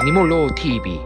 애니몰로 TV.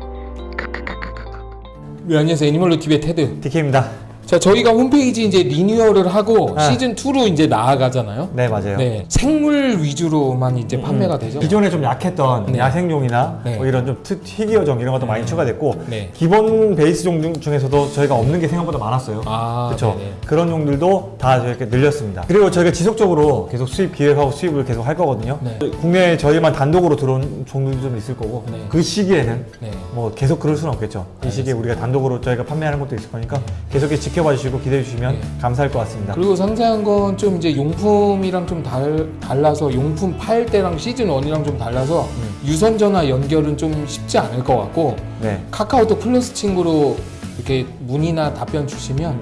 네, 안녕하세요 애니멀로 TV의 테드 DK입니다. 자 저희가 홈페이지 이제 리뉴얼을 하고 아. 시즌 2로 이제 나아가잖아요 네 맞아요. 네 생물 위주로만 이제 판매가 되죠 기존에 좀 약했던 네. 야생종이나 네. 뭐 이런 좀 특- 희귀어종 이런 것도 많이 추가됐고 네. 기본 베이스 종 중- 중에서도 저희가 없는 게 생각보다 많았어요. 아 그렇죠. 네네. 그런 종들도 다 이렇게 늘렸습니다. 그리고 저희가 지속적으로 계속 수입 기획하고 수입을 계속 할 거거든요. 네. 국내에 저희만 단독으로 들어온 종들도 좀 있을 거고 네. 그 시기에는 네. 뭐 계속 그럴 수는 없겠죠. 이 시기에 우리가 단독으로 저희가 판매하는 것도 있을 거니까 계속 지켜봐 주시고 기대해 주시면 네. 감사할 것 같습니다. 그리고 상세한 건 좀 이제 용품이랑 좀 달, 달라서 용품 팔 때랑 시즌 1이랑 좀 달라서 음. 유선 전화 연결은 좀 쉽지 않을 것 같고 네. 카카오톡 플러스 친구로 이렇게 문의나 답변 주시면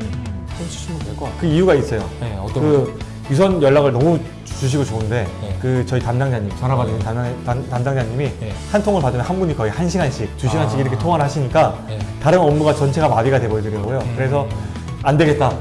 해주시면 될 것 같아요 그 이유가 있어요. 네 어떤 그 유선 연락을 너무 주시고 좋은데 네. 그 저희 담당자님 전화 받는 담당, 담- 담당자님이 네. 한 통을 받으면 한 분이 거의 한 시간씩 두 시간씩 아. 이렇게 통화를 하시니까 네. 다른 업무가 전체가 마비가 돼버리더라고요. 음. 그래서 안 되겠다.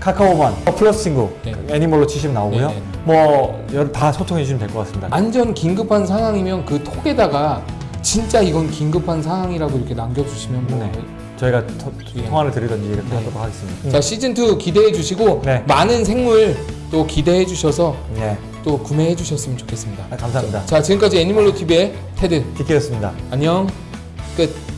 카카오만 어, 플러스 친구 네. 애니멀로 치시면 나오고요. 네, 네. 뭐 여러- 다 소통해 주시면 될 것 같습니다. 완전 긴급한 상황이면 그 톡에다가 진짜 이건 긴급한 상황이라고 이렇게 남겨주시면 뭐 네. 저희가 토- 예. 통화를 드리든지 이렇게 네. 하도록 하겠습니다. 자 시즌 2 기대해 주시고 네. 많은 생물 또 기대해 주셔서 네. 또 구매해 주셨으면 좋겠습니다. 아, 감사합니다. 자 지금까지 애니멀로 TV의 테드 디케였습니다. 안녕 끝.